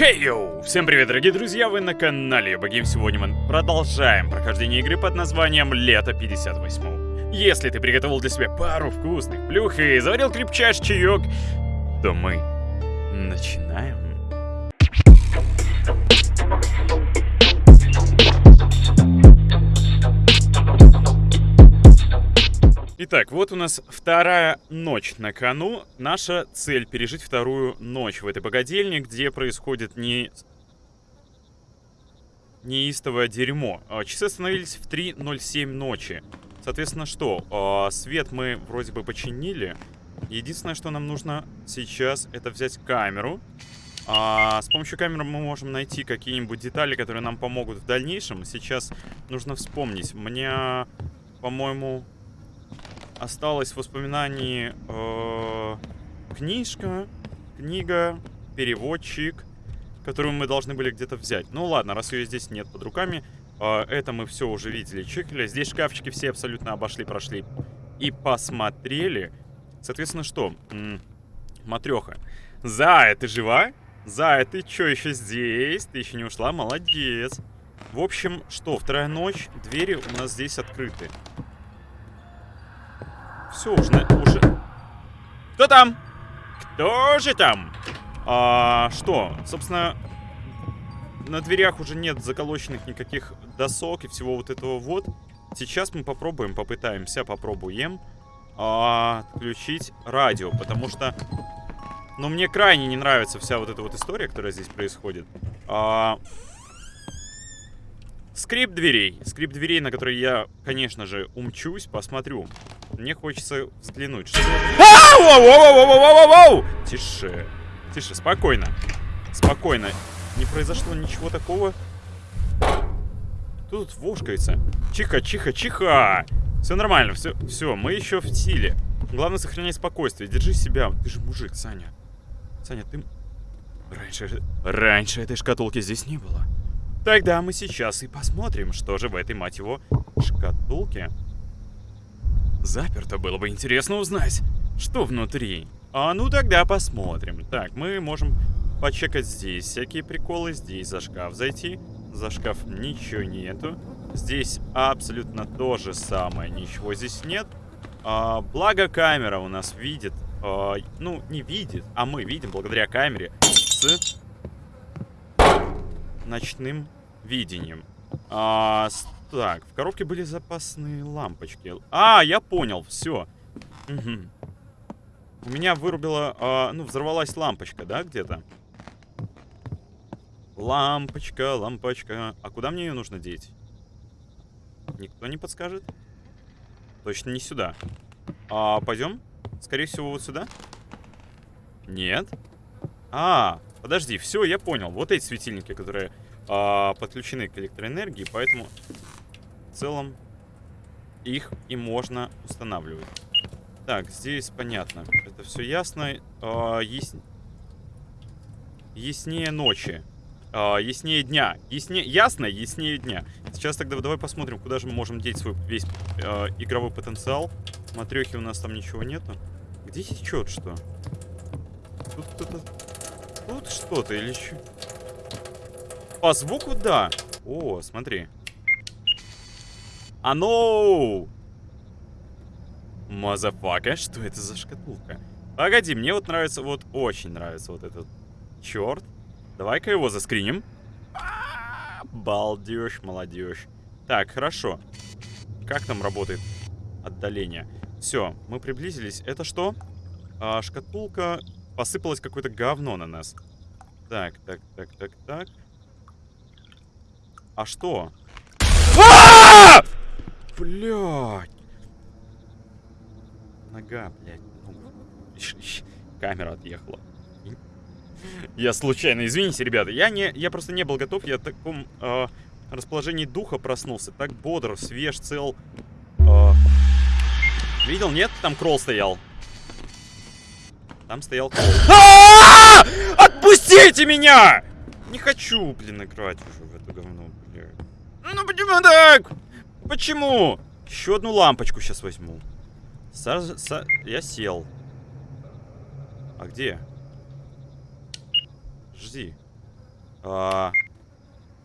Хей, йоу! Всем привет, дорогие друзья, вы на канале Богим. Сегодня мы продолжаем прохождение игры под названием Лето 58. Если ты приготовил для себя пару вкусных плюх и заварил крепчайший чаек, то мы начинаем. Итак, вот у нас вторая ночь на кону. Наша цель пережить вторую ночь в этой богадельне, где происходит не неистовое дерьмо. А, часы остановились в 3.07 ночи. Соответственно, что? А, свет мы вроде бы починили. Единственное, что нам нужно сейчас, это взять камеру. А, с помощью камеры мы можем найти какие-нибудь детали, которые нам помогут в дальнейшем. Сейчас нужно вспомнить. Мне, по-моему, осталось в воспоминании э, книжка, книга, переводчик, которую мы должны были где-то взять. Ну ладно, раз ее здесь нет под руками, э, это мы все уже видели, чекали. Здесь шкафчики все абсолютно обошли, прошли и посмотрели. Соответственно, что? М матреха. Зая, ты жива? Зая, ты что, еще здесь? Ты еще не ушла? Молодец. В общем, что, вторая ночь, двери у нас здесь открыты. Все, уже, уже... Кто там? Кто же там? А, что? Собственно, на дверях уже нет заколоченных никаких досок и всего вот этого вот. Сейчас мы попробуем, попытаемся, попробуем а, отключить радио, потому что... Ну, мне крайне не нравится вся вот эта вот история, которая здесь происходит. А, скрип дверей. Скрип дверей, на которые я, конечно же, умчусь, посмотрю. Мне хочется взглянуть. Что... Тише. Тише, спокойно. Спокойно. Не произошло ничего такого. Тут вошкается. Чиха, чиха, чиха. Все нормально, все, все, мы еще в силе. Главное сохранять спокойствие. Держи себя. Ты же мужик, Саня. Саня, ты... Раньше, раньше этой шкатулки здесь не было. Тогда мы сейчас и посмотрим, что же в этой, мать его, шкатулке. Заперто, было бы интересно узнать, что внутри. А ну тогда посмотрим. Так, мы можем почекать здесь всякие приколы, здесь за шкаф зайти. За шкаф ничего нету. Здесь абсолютно то же самое, ничего здесь нет. А, благо камера у нас видит, а, ну не видит, а мы видим благодаря камере с ночным видением. А, так, в коробке были запасные лампочки. А, я понял, все. Угу. У меня вырубила, а, ну, взорвалась лампочка, да, где-то? Лампочка, лампочка. А куда мне ее нужно деть? Никто не подскажет? Точно не сюда. А, пойдем? Скорее всего, вот сюда? Нет. А, подожди, все, я понял. Вот эти светильники, которые а, подключены к электроэнергии, поэтому в целом их и можно устанавливать. Так, здесь понятно. Это все ясно. А, яс... Яснее ночи. А, яснее дня. Ясне... Ясно, яснее дня. Сейчас тогда давай посмотрим, куда же мы можем деть свой весь а, игровой потенциал. Матрехи у нас там ничего нету. Где течет что? Тут кто-то... Тут что-то или что? По звуку, да. О, смотри. Оно! Motherfucka, что это за шкатулка? Погоди, мне вот нравится, вот очень нравится вот этот черт. Давай-ка его заскриним. Балдеж, молодежь. Так, хорошо. Как там работает отдаление? Все, мы приблизились. Это что? А, шкатулка. Посыпалось какое-то говно на нас. Так, так, так, так, так. А что? Блядь. Нога, блядь. Камера отъехала. Я случайно, извините, ребята. Я не, я просто не был готов. Я в таком э, расположении духа проснулся. Так бодр, свеж, цел. Э, видел, нет? Там кролл стоял. Там стоял кролл. А! Отпустите меня! Не хочу, блин, играть уже в это говно. Ну почему так? Почему? Еще одну лампочку сейчас возьму. Са са я сел. А где? Жди. А,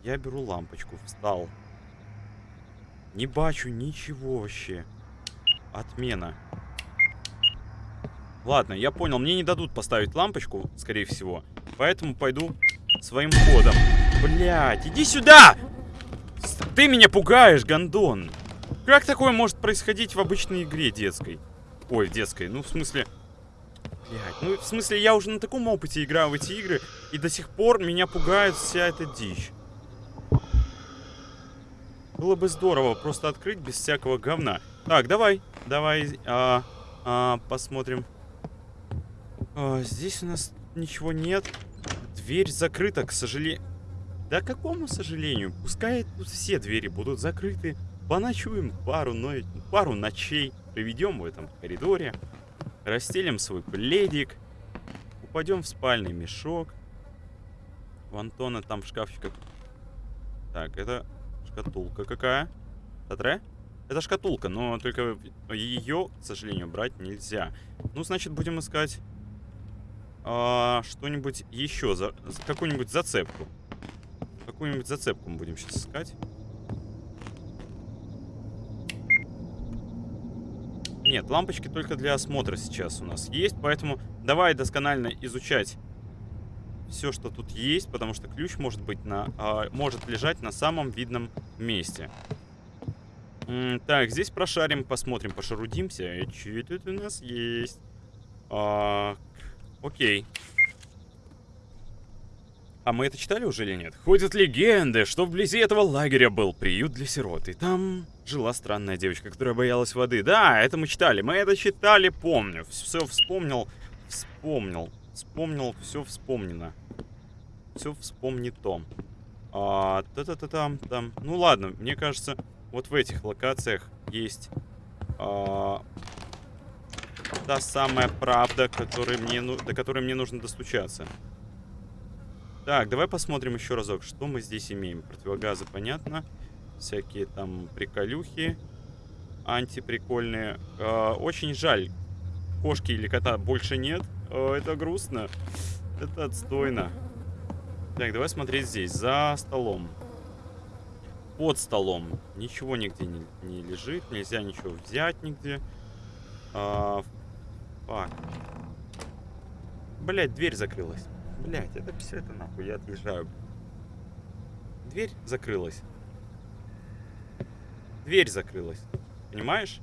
я беру лампочку, встал. Не бачу ничего вообще. Отмена. Ладно, я понял, мне не дадут поставить лампочку, скорее всего. Поэтому пойду своим ходом. Блять, иди сюда! Ты меня пугаешь, гондон. Как такое может происходить в обычной игре детской? Ой, детской, ну в смысле... Блять, ну в смысле я уже на таком опыте играю в эти игры, и до сих пор меня пугает вся эта дичь. Было бы здорово просто открыть без всякого говна. Так, давай, давай, а, а, посмотрим. А, здесь у нас ничего нет. Дверь закрыта, к сожалению. Да какому сожалению? Пускай тут все двери будут закрыты. Поночуем пару, но... пару ночей. Проведем в этом коридоре. Расстелим свой пледик. Упадем в спальный мешок. У Антона там в шкафчиках... Так, это шкатулка какая? Татре? Это шкатулка, но только ее, к сожалению, брать нельзя. Ну, значит, будем искать а, что-нибудь еще, за, какую-нибудь зацепку. Какую-нибудь зацепку мы будем сейчас искать. Нет, лампочки только для осмотра сейчас у нас есть, поэтому давай досконально изучать все, что тут есть, потому что ключ может быть на, а, может лежать на самом видном месте. М так, здесь прошарим, посмотрим, пошарудимся. Что тут у нас есть? А, окей. А мы это читали уже или нет? Ходят легенды, что вблизи этого лагеря был приют для сирот. И там жила странная девочка, которая боялась воды. Да, это мы читали. Мы это читали, помню. Все вспомнил. Вспомнил. Вспомнил, все вспомнено. Все вспомнито. А, та-та-та-там, там. Ну ладно, мне кажется, вот в этих локациях есть а, та самая правда, которой мне, ну, до которой мне нужно достучаться. Так, давай посмотрим еще разок, что мы здесь имеем. Противогазы, понятно. Всякие там приколюхи антиприкольные. Э, очень жаль, кошки или кота больше нет. Э, это грустно. Это отстойно. Так, давай смотреть здесь. За столом под столом. Ничего нигде не, не лежит, нельзя ничего взять нигде. А. Блять, дверь закрылась. Блять, это все это нахуй, я отъезжаю. Дверь закрылась. Дверь закрылась. Понимаешь?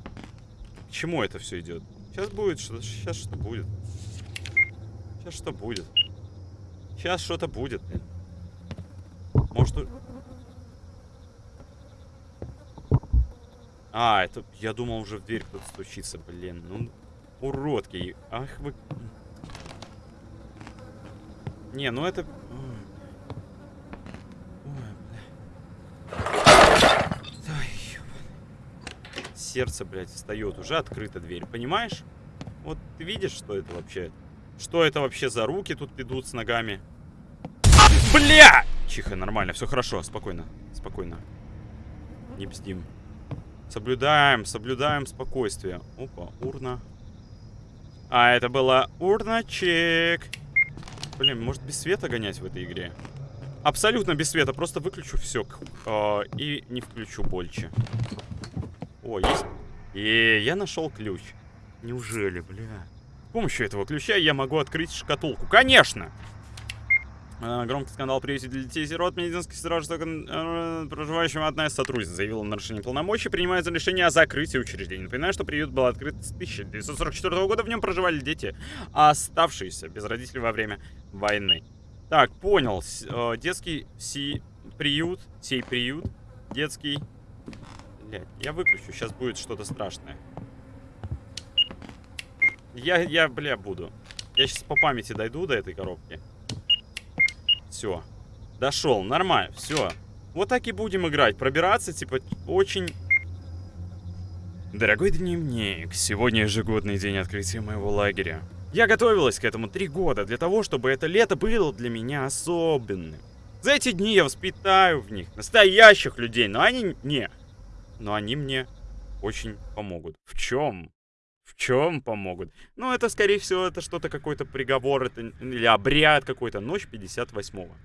К чему это все идет? Сейчас будет что Сейчас что будет? Сейчас что будет? Сейчас что-то будет. Может... А, это... Я думал, уже в дверь кто-то стучится, блин. Ну, уродки. Ах вы... Не, ну это... Сердце, блядь, встает. Уже открыта дверь, понимаешь? Вот ты видишь, что это вообще? Что это вообще за руки тут идут с ногами? Бля! Чихо, нормально, все хорошо, спокойно, спокойно. Не бздим. Соблюдаем, соблюдаем спокойствие. Опа, урна. А, это была урна-чек. Блин, может без света гонять в этой игре? Абсолютно без света, просто выключу все. Э, и не включу больше. О, есть. И я нашел ключ. Неужели, бля? С помощью этого ключа я могу открыть шкатулку. Конечно! Э, громкий скандал привести для детей сирот. Медицинский страж, э, проживающим одна из сотрудниц, заявила о нарушении полномочий, принимается решение о закрытии учреждения. Напоминаю, что приют был открыт с 1944 года. В нем проживали дети, оставшиеся без родителей во время войны. Так, понял. Э, детский си приют, сей приют, детский... Блядь, я выключу, сейчас будет что-то страшное. Я, я, бля, буду. Я сейчас по памяти дойду до этой коробки. Все. Дошел. Нормально. Все. Вот так и будем играть. Пробираться, типа, очень... Дорогой дневник, сегодня ежегодный день открытия моего лагеря. Я готовилась к этому три года для того, чтобы это лето было для меня особенным. За эти дни я воспитаю в них настоящих людей, но они не. Но они мне очень помогут. В чем? В чем помогут? Ну, это, скорее всего, это что-то, какой-то приговор, это, или обряд какой-то. Ночь 58-го.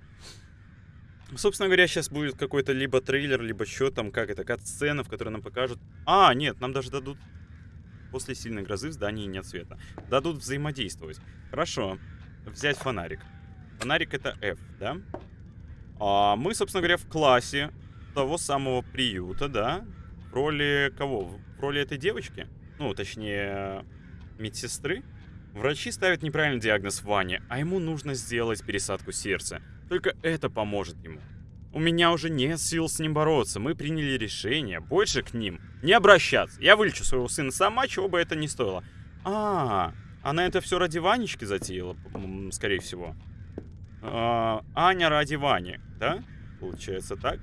Собственно говоря, сейчас будет какой-то либо трейлер, либо что там, как это, кат-сцена, в которой нам покажут... А, нет, нам даже дадут... После сильной грозы в здании нет света. Дадут взаимодействовать. Хорошо. Взять фонарик. Фонарик это F, да? А мы, собственно говоря, в классе того самого приюта, да? В роли кого? В роли этой девочки? Ну, точнее, медсестры? Врачи ставят неправильный диагноз Ване, а ему нужно сделать пересадку сердца. Только это поможет ему. У меня уже нет сил с ним бороться. Мы приняли решение больше к ним не обращаться. Я вылечу своего сына сама, чего бы это ни стоило. А, она это все ради Ванечки затеяла, скорее всего. А, Аня ради Вани, да? Получается так.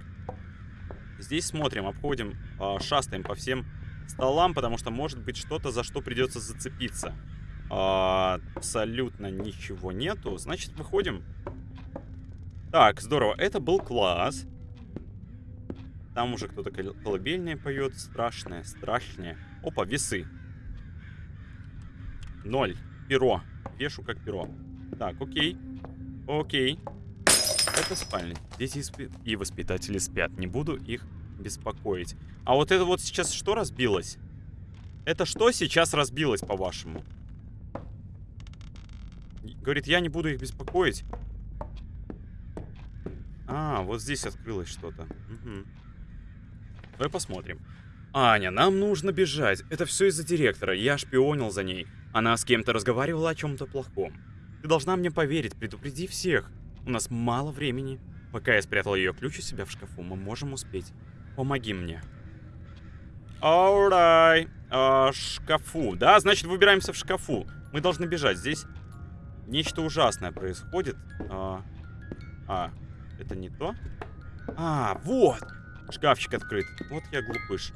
Здесь смотрим, обходим, а, шастаем по всем столам, потому что может быть что-то, за что придется зацепиться. А, абсолютно ничего нету. Значит, выходим. Так, здорово. Это был класс. Там уже кто-то колыбельное поет. Страшное, страшное. Опа, весы. Ноль. Перо. Вешу как перо. Так, окей. Окей. Это спальня. Дети и воспитатели спят. Не буду их беспокоить. А вот это вот сейчас что разбилось? Это что сейчас разбилось, по-вашему? Говорит, я не буду их беспокоить. А, вот здесь открылось что-то. Угу. Давай посмотрим. Аня, нам нужно бежать. Это все из-за директора. Я шпионил за ней. Она с кем-то разговаривала о чем-то плохом. Ты должна мне поверить, предупреди всех. У нас мало времени. Пока я спрятал ее ключ у себя в шкафу, мы можем успеть. Помоги мне. Alright. А, шкафу. Да, значит, выбираемся в шкафу. Мы должны бежать. Здесь нечто ужасное происходит. А, а это не то? А, вот! Шкафчик открыт. Вот я глупыш.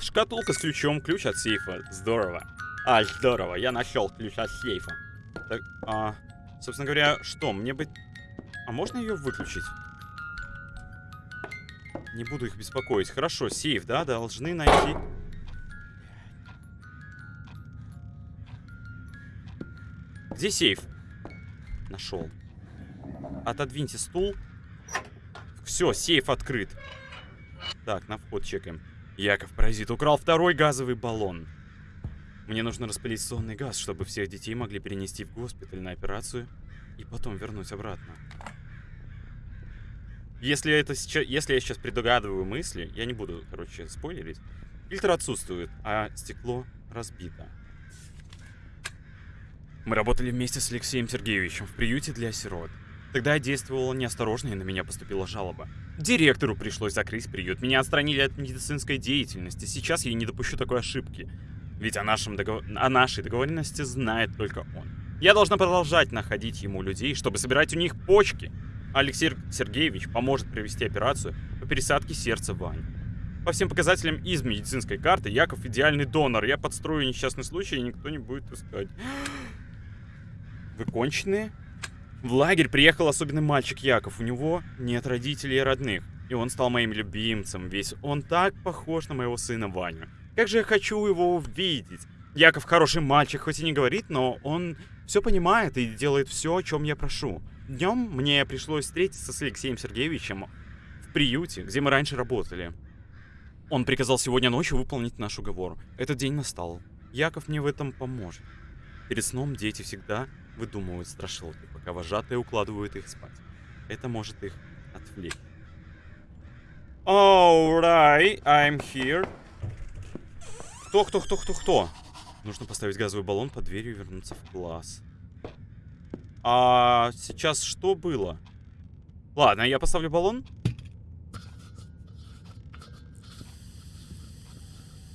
Шкатулка с ключом, ключ от сейфа. Здорово. А, здорово, я нашел ключ от сейфа. Так, а, собственно говоря, что, мне быть... А можно ее выключить? Не буду их беспокоить. Хорошо, сейф, да, должны найти... Где сейф? Нашел. Отодвиньте стул. Все, сейф открыт. Так, на вход чекаем. Яков Паразит украл второй газовый баллон. Мне нужно распылить сонный газ, чтобы всех детей могли перенести в госпиталь на операцию и потом вернуть обратно. Если, это сейчас, если я сейчас предугадываю мысли, я не буду, короче, спойлерить. Фильтр отсутствует, а стекло разбито. Мы работали вместе с Алексеем Сергеевичем в приюте для сирот. Тогда я действовала неосторожно, и на меня поступила жалоба. Директору пришлось закрыть приют. Меня отстранили от медицинской деятельности. Сейчас я не допущу такой ошибки. Ведь о, нашем договор... о нашей договоренности знает только он. Я должна продолжать находить ему людей, чтобы собирать у них почки. Алексей Сергеевич поможет провести операцию по пересадке сердца Вани. По всем показателям из медицинской карты Яков идеальный донор. Я подстрою несчастный случай, и никто не будет искать. Вы конченые? В лагерь приехал особенный мальчик Яков. У него нет родителей и родных. И он стал моим любимцем. Весь он так похож на моего сына Ваню. Как же я хочу его увидеть. Яков хороший мальчик, хоть и не говорит, но он все понимает и делает все, о чем я прошу. Днем мне пришлось встретиться с Алексеем Сергеевичем в приюте, где мы раньше работали. Он приказал сегодня ночью выполнить наш уговор. Этот день настал. Яков мне в этом поможет. Перед сном дети всегда выдумывают страшилки, пока вожатые укладывают их спать. Это может их отвлечь. Alright, I'm here. Кто, кто, кто, кто, кто? Нужно поставить газовый баллон под дверью и вернуться в класс. А сейчас что было? Ладно, я поставлю баллон.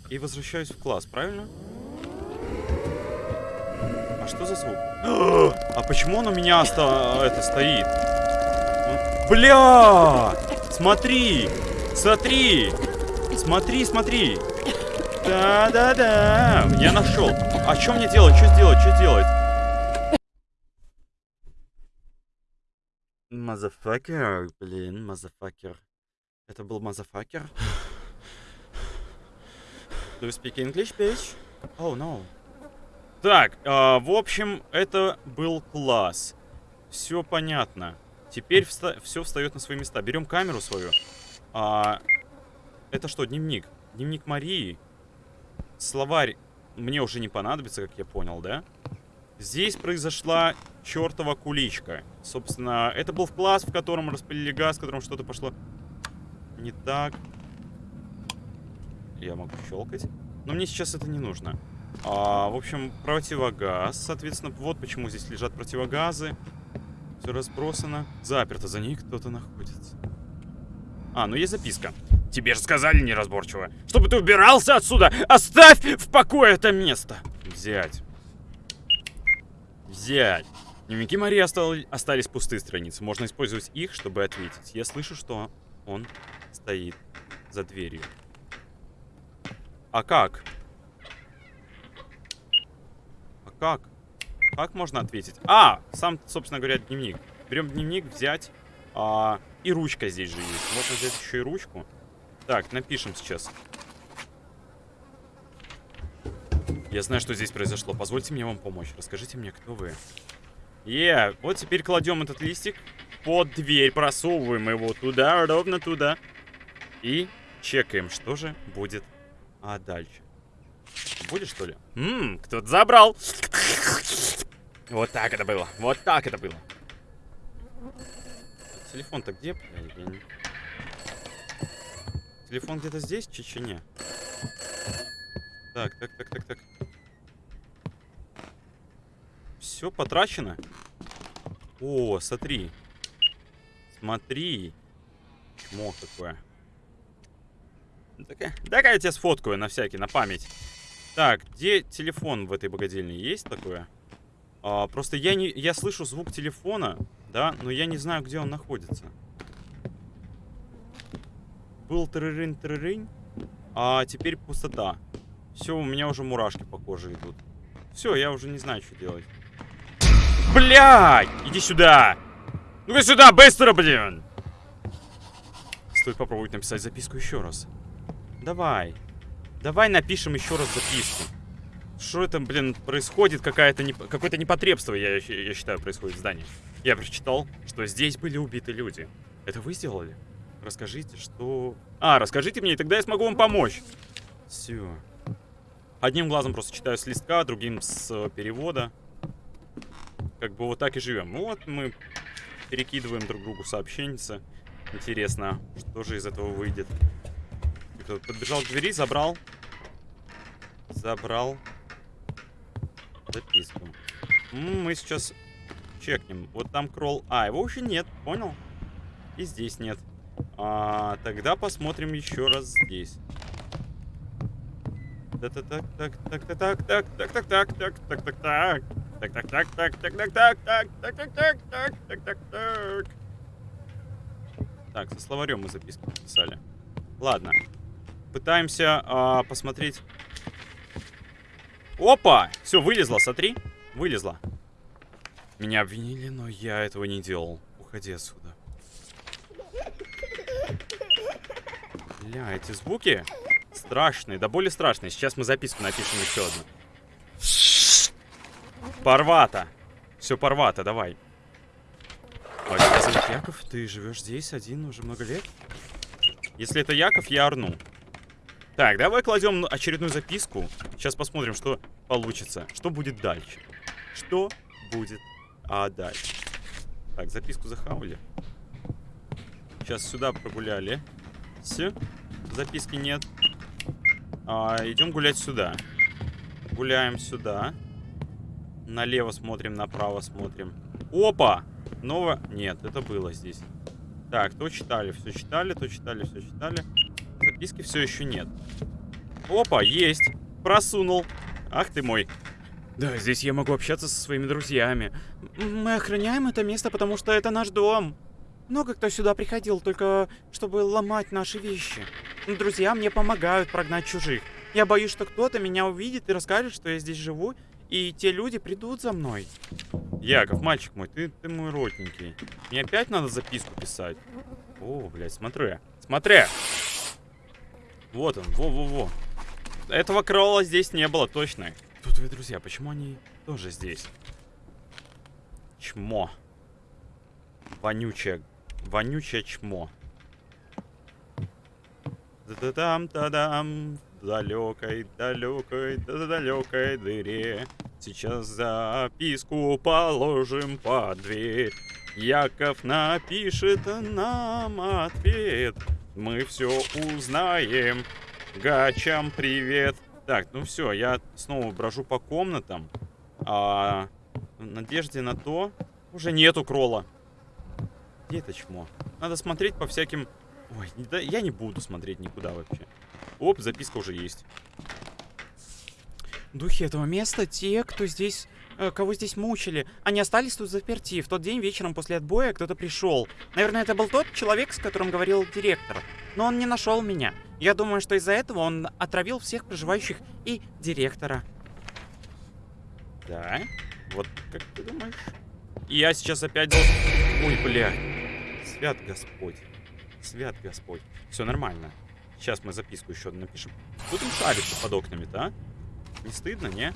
И возвращаюсь в класс, правильно? А что за звук? А почему он у меня ста это стоит? Бля! Смотри! Смотри! Смотри, смотри! Да-да-да! Я нашел. А что мне делать? Что сделать? Что делать? Motherfucker, блин, motherfucker. Это был motherfucker? Do you speak English, bitch? Oh, no. Так, э, в общем, это был класс. Все понятно. Теперь вста все встает на свои места. Берем камеру свою. А, это что, дневник? Дневник Марии. Словарь мне уже не понадобится, как я понял, да? Здесь произошла чертова куличка. Собственно, это был класс, в котором распылили газ, в котором что-то пошло не так. Я могу щелкать. Но мне сейчас это не нужно. А, в общем, противогаз. Соответственно, вот почему здесь лежат противогазы. Все разбросано. Заперто. За ней кто-то находится. А, ну есть записка. Тебе же сказали неразборчиво. Чтобы ты убирался отсюда! Оставь в покое это место! Взять. Взять. Дневники Марии остали, остались пустые страницы. Можно использовать их, чтобы ответить. Я слышу, что он стоит за дверью. А как? А как? Как можно ответить? А, сам, собственно говоря, дневник. Берем дневник, взять. А, и ручка здесь же есть. Можно взять еще и ручку. Так, напишем сейчас. Я знаю, что здесь произошло. Позвольте мне вам помочь. Расскажите мне, кто вы. Е, yeah. вот теперь кладем этот листик под дверь, просовываем его туда, ровно туда. И чекаем, что же будет а дальше. Будет, что ли? Ммм, кто-то забрал. Вот так это было. Вот так это было. Телефон-то где? Телефон где-то здесь, в Чечене? Так, так, так, так, так. Все потрачено. О, смотри. Смотри. Чмо. Такая, дай-ка я тебя сфоткаю на всякий, на память. Так, где телефон в этой богадельне? Есть такое? А, просто я не, я слышу звук телефона, да, но я не знаю, где он находится был трырынь трырынь а теперь пустота. Все, у меня уже мурашки по коже идут. Все, я уже не знаю, что делать. Блядь! Иди сюда! Ну-ка сюда, быстро, блин! Стоит попробовать написать записку еще раз. Давай. Давай напишем еще раз записку. Что это, блин, происходит? Какая-то не... Какое-то непотребство, я, я считаю, происходит в здании. Я прочитал, что здесь были убиты люди. Это вы сделали? Расскажите, что... А, расскажите мне, и тогда я смогу вам помочь. Все. Одним глазом просто читаю с листка, другим с э, перевода. Как бы вот так и живем. Ну вот мы перекидываем друг другу сообщенницы. Интересно, что же из этого выйдет. Подбежал к двери, забрал. Забрал записку. Мы сейчас чекнем. Вот там кролл. А, его уже нет, понял? И здесь нет. А, тогда посмотрим еще раз здесь. Так, так, так, так, так, так, так, так, так, так, так, так, так. Так, так, так, так, так, так, так, так, так, так, так, так, так, так, так. Так, со словарем мы записки написали. Ладно. Пытаемся а, посмотреть. Опа! Все, вылезла, смотри. Вылезла. Меня обвинили, но я этого не делал. Уходи отсюда. Бля, эти звуки страшные, да более страшные. Сейчас мы записку напишем еще одну. Порвато. Все порвато, давай. А тебя зовут Яков? Ты живешь здесь один уже много лет? Если это Яков, я орну. Так, давай кладем очередную записку. Сейчас посмотрим, что получится. Что будет дальше. Что будет а дальше. Так, записку захавали. Сейчас сюда прогуляли. Все. Записки нет. А, идем гулять сюда. Гуляем сюда. Налево смотрим, направо смотрим. Опа! Ново... Нет, это было здесь. Так, то читали, все читали, то читали, все читали. Записки все еще нет. Опа, есть. Просунул. Ах ты мой. Да, здесь я могу общаться со своими друзьями. Мы охраняем это место, потому что это наш дом. Много кто сюда приходил, только чтобы ломать наши вещи. Друзья мне помогают прогнать чужих. Я боюсь, что кто-то меня увидит и расскажет, что я здесь живу, и те люди придут за мной. Яков, мальчик мой, ты, ты мой родненький. Мне опять надо записку писать. О, блядь, смотри. Смотри. Вот он, во-во-во. Этого кролла здесь не было, точно. Кто твои друзья? Почему они тоже здесь? Чмо. Вонючее, вонючее чмо. Да-да-дам, да-дам, в далекой, далекой, да-далекой дыре. Сейчас записку положим под дверь. Яков напишет нам ответ. Мы все узнаем. Гачам привет. Так, ну все, я снова брожу по комнатам. А, в надежде на то... Уже нету крола. Где это чмо? Надо смотреть по всяким... Ой, да, я не буду смотреть никуда вообще. Оп, записка уже есть. Духи этого места, те, кто здесь Э, кого здесь мучили. Они остались тут заперти. В тот день вечером после отбоя кто-то пришел. Наверное, это был тот человек, с которым говорил директор. Но он не нашел меня. Я думаю, что из-за этого он отравил всех проживающих и директора. Да? Вот как ты думаешь? И я сейчас опять. Ой, бля. Свят Господь. Свят Господь. Все нормально. Сейчас мы записку еще напишем. Кто там шарится под окнами-то, а? Не стыдно, не?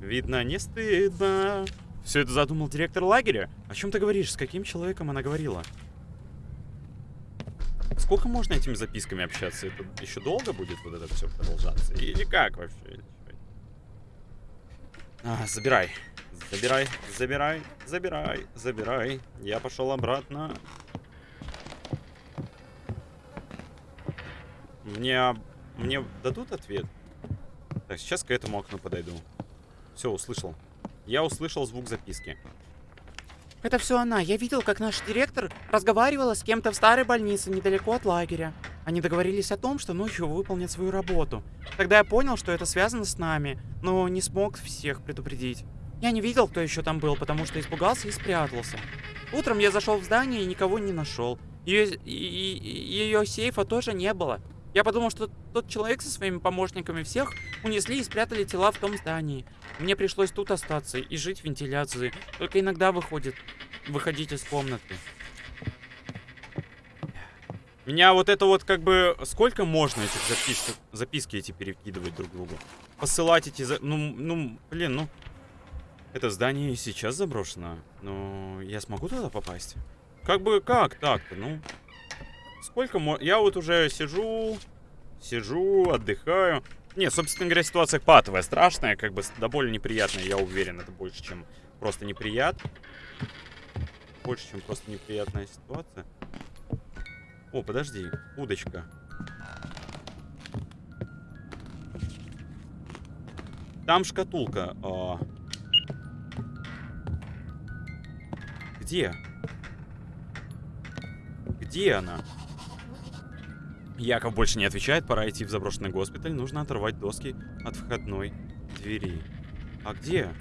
Видно, не стыдно. Все это задумал директор лагеря? О чем ты говоришь? С каким человеком она говорила? Сколько можно этими записками общаться? Это еще долго будет вот это все продолжаться? Или как вообще? А, забирай. Забирай, забирай, забирай, забирай. Я пошел обратно. Мне... Мне дадут ответ? Так, сейчас к этому окну подойду. Все, услышал. Я услышал звук записки. Это все она. Я видел, как наш директор разговаривала с кем-то в старой больнице недалеко от лагеря. Они договорились о том, что ночью выполнят свою работу. Тогда я понял, что это связано с нами, но не смог всех предупредить. Я не видел, кто еще там был, потому что испугался и спрятался. Утром я зашел в здание и никого не нашел. Ее, ее сейфа тоже не было. Я подумал, что тот человек со своими помощниками всех унесли и спрятали тела в том здании. Мне пришлось тут остаться и жить в вентиляции. Только иногда выходит, выходить из комнаты. Меня вот это вот как бы... Сколько можно этих записки, записки эти перекидывать друг другу? Посылать эти... За... Ну, ну, блин, ну... Это здание и сейчас заброшено. Но я смогу туда попасть? Как бы, как так-то? Ну, Сколько мо... Я вот уже сижу, сижу, отдыхаю. Не, собственно говоря, ситуация патовая, страшная, как бы да более неприятная, я уверен. Это больше, чем просто неприятно. Больше, чем просто неприятная ситуация. О, подожди, удочка. Там шкатулка. А... Где? Где она? Яков больше не отвечает, пора идти в заброшенный госпиталь. Нужно оторвать доски от входной двери. А где?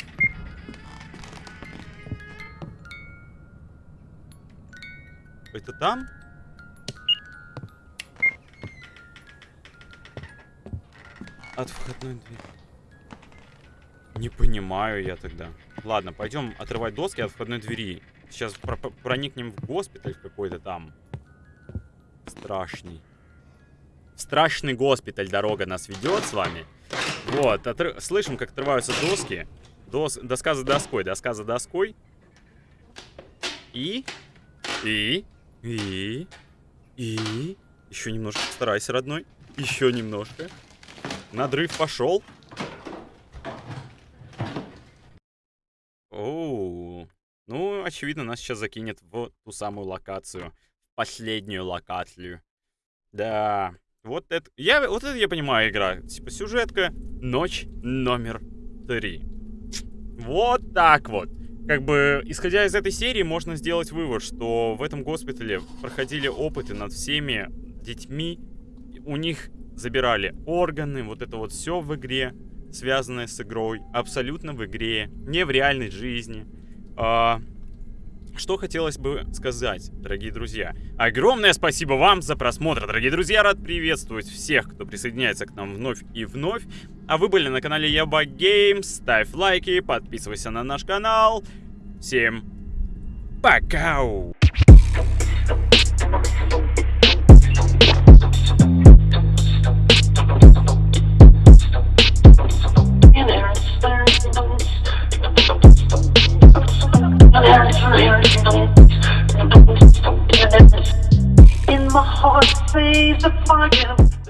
Это там? От входной двери. Не понимаю я тогда. Ладно, пойдем отрывать доски от входной двери. Сейчас про проникнем в госпиталь какой-то там. Страшный страшный госпиталь дорога нас ведет с вами. Вот, отр... слышим, как отрываются доски. Дос... Доска за доской, доска за доской. И... И... И... И... Еще немножко старайся, родной. Еще немножко. Надрыв пошел. Оу. Ну, очевидно, нас сейчас закинет в ту самую локацию. Последнюю локацию. Да. Вот это, я, вот это я понимаю игра. Типа сюжетка, ночь номер три. Вот так вот. Как бы, исходя из этой серии, можно сделать вывод, что в этом госпитале проходили опыты над всеми детьми. У них забирали органы, вот это вот все в игре, связанное с игрой. Абсолютно в игре, не в реальной жизни. А, что хотелось бы сказать, дорогие друзья. Огромное спасибо вам за просмотр, дорогие друзья. Рад приветствовать всех, кто присоединяется к нам вновь и вновь. А вы были на канале Яба Геймс. Ставь лайки, подписывайся на наш канал. Всем пока! heart sees the fire.